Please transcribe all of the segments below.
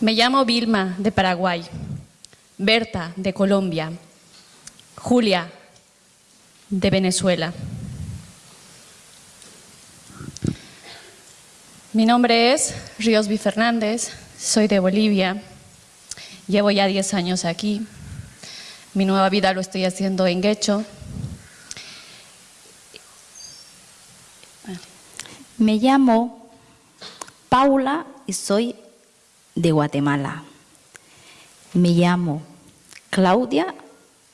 Me llamo Vilma, de Paraguay. Berta, de Colombia. Julia, de Venezuela. Mi nombre es Riosby Fernández, soy de Bolivia. Llevo ya 10 años aquí. Mi nueva vida lo estoy haciendo en Guecho. Me llamo Paula y soy de Guatemala. Me llamo Claudia,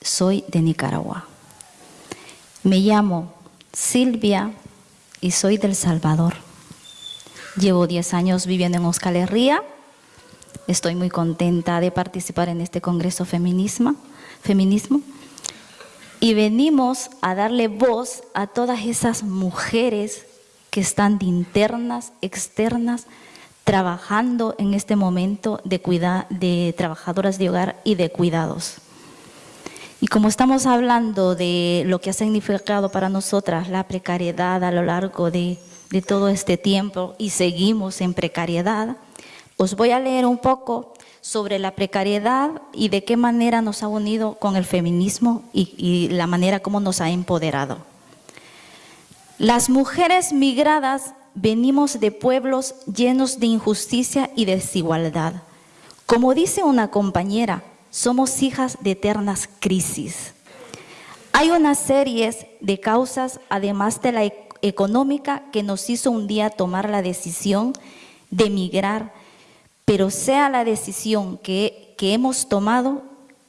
soy de Nicaragua. Me llamo Silvia y soy del Salvador. Llevo 10 años viviendo en Euskal Herria. Estoy muy contenta de participar en este Congreso Feminismo, Feminismo. Y venimos a darle voz a todas esas mujeres que están de internas, externas, trabajando en este momento de, de trabajadoras de hogar y de cuidados. Y como estamos hablando de lo que ha significado para nosotras la precariedad a lo largo de, de todo este tiempo y seguimos en precariedad, os voy a leer un poco sobre la precariedad y de qué manera nos ha unido con el feminismo y, y la manera como nos ha empoderado. Las mujeres migradas venimos de pueblos llenos de injusticia y desigualdad. Como dice una compañera, somos hijas de eternas crisis. Hay una serie de causas, además de la e-, económica, que nos hizo un día tomar la decisión de emigrar, pero sea la decisión que, que hemos tomado,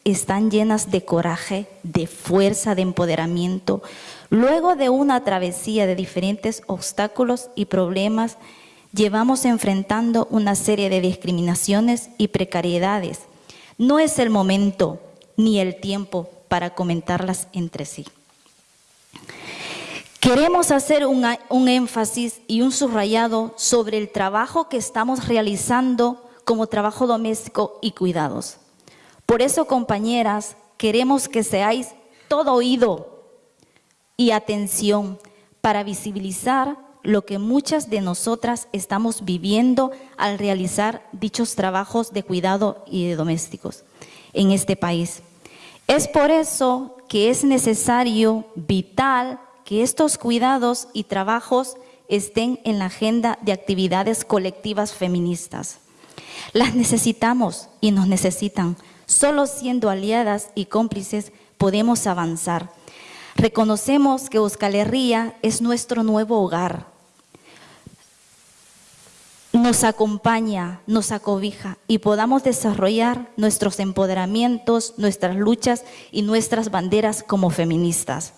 están llenas de coraje, de fuerza, de empoderamiento, Luego de una travesía de diferentes obstáculos y problemas, llevamos enfrentando una serie de discriminaciones y precariedades. No es el momento ni el tiempo para comentarlas entre sí. Queremos hacer un, énfasis y un subrayado sobre el trabajo que estamos realizando como trabajo doméstico y cuidados. Por eso, compañeras, queremos que seáis todo oído y atención para visibilizar lo que muchas de nosotras estamos viviendo al realizar dichos trabajos de cuidado y de domésticos en este país. Es por eso que es necesario, vital, que estos cuidados y trabajos estén en la agenda de actividades colectivas feministas. Las necesitamos y nos necesitan. Solo siendo aliadas y cómplices podemos avanzar. Reconocemos que Euskal Herria es nuestro nuevo hogar. Nos acompaña, nos acobija y podamos desarrollar nuestros empoderamientos, nuestras luchas y nuestras banderas como feministas.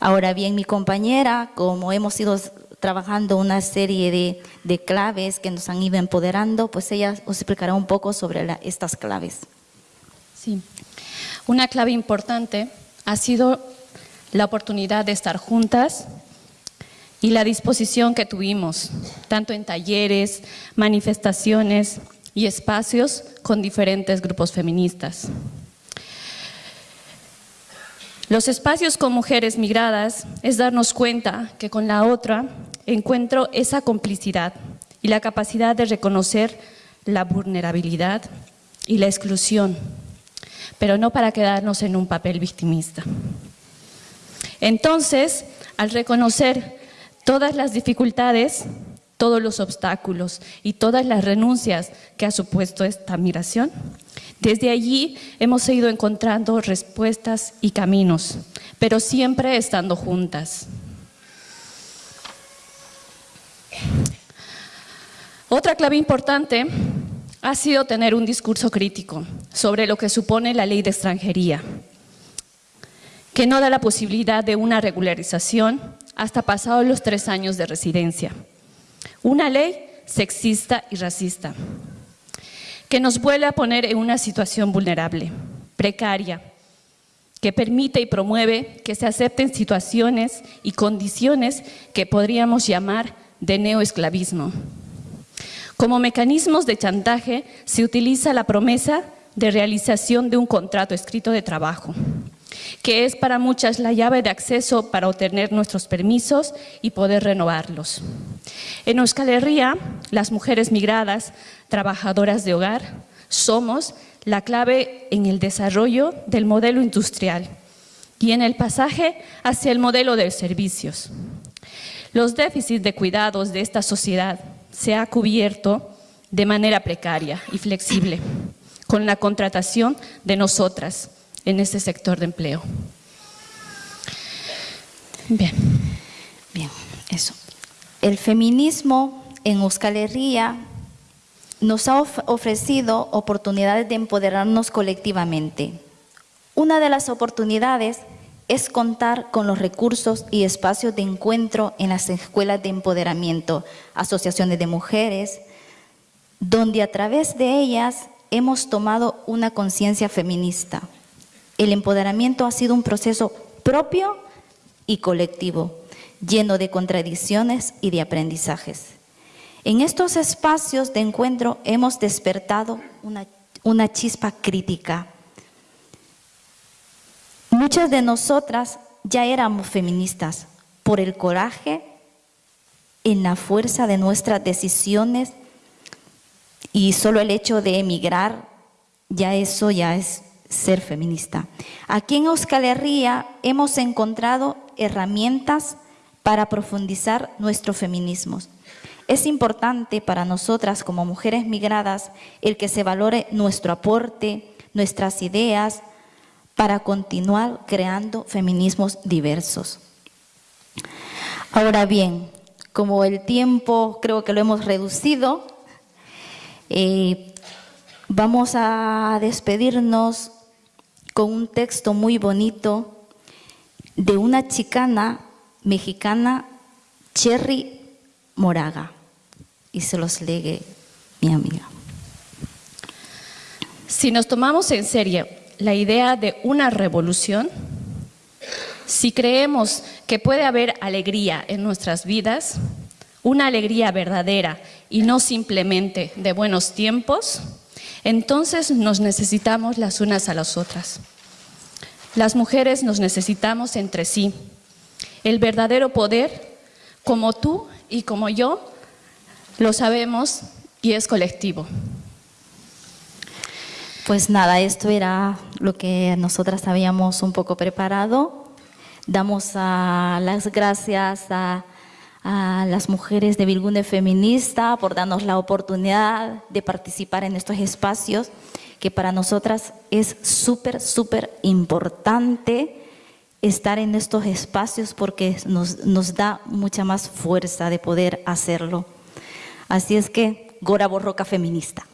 Ahora bien, mi compañera, como hemos ido trabajando una serie de, de claves que nos han ido empoderando, pues ella os explicará un poco sobre estas claves. Sí, una clave importante ha sido la oportunidad de estar juntas y la disposición que tuvimos, tanto en talleres, manifestaciones y espacios con diferentes grupos feministas. Los espacios con mujeres migradas es darnos cuenta que con la otra encuentro esa complicidad y la capacidad de reconocer la vulnerabilidad y la exclusión, pero no para quedarnos en un papel victimista. Entonces, al reconocer todas las dificultades, todos los obstáculos y todas las renuncias que ha supuesto esta migración, desde allí hemos ido encontrando respuestas y caminos, pero siempre estando juntas. Otra clave importante ha sido tener un discurso crítico sobre lo que supone la ley de extranjería, que no da la posibilidad de una regularización hasta pasados los tres años de residencia. Una ley sexista y racista, que nos vuelve a poner en una situación vulnerable, precaria, que permite y promueve que se acepten situaciones y condiciones que podríamos llamar de neoesclavismo. Como mecanismos de chantaje se utiliza la promesa de realización de un contrato escrito de trabajo, que es para muchas la llave de acceso para obtener nuestros permisos y poder renovarlos. En Euskal Herria, las mujeres migradas, trabajadoras de hogar, somos la clave en el desarrollo del modelo industrial y en el pasaje hacia el modelo de servicios. Los déficits de cuidados de esta sociedad se ha cubierto de manera precaria y flexible con la contratación de nosotras en ese sector de empleo. Bien. Bien, eso. El feminismo en Euskal Herria nos ha ofrecido oportunidades de empoderarnos colectivamente. Una de las oportunidades es contar con los recursos y espacios de encuentro en las escuelas de empoderamiento, asociaciones de mujeres, donde a través de ellas hemos tomado una conciencia feminista. El empoderamiento ha sido un proceso propio y colectivo, lleno de contradicciones y de aprendizajes. En estos espacios de encuentro hemos despertado una, chispa crítica. Muchas de nosotras ya éramos feministas por el coraje en la fuerza de nuestras decisiones y solo el hecho de emigrar, ya eso ya es ser feminista. Aquí en Euskal Herria hemos encontrado herramientas para profundizar nuestro feminismo. Es importante para nosotras como mujeres migradas el que se valore nuestro aporte, nuestras ideas, para continuar creando feminismos diversos. Ahora bien, como el tiempo creo que lo hemos reducido, eh, vamos a despedirnos con un texto muy bonito de una chicana mexicana, Cherry Moraga, y se los legue mi amiga. Si nos tomamos en serio la idea de una revolución, si creemos que puede haber alegría en nuestras vidas, una alegría verdadera y no simplemente de buenos tiempos, entonces nos necesitamos las unas a las otras. Las mujeres nos necesitamos entre sí. El verdadero poder, como tú y como yo, lo sabemos y es colectivo. Pues nada, esto era lo que nosotras habíamos un poco preparado. Damos las gracias a, las mujeres de Vilgunde Feminista por darnos la oportunidad de participar en estos espacios que para nosotras es súper, súper importante estar en estos espacios porque nos, nos da mucha más fuerza de poder hacerlo. Así es que, Gora Borroca Feminista.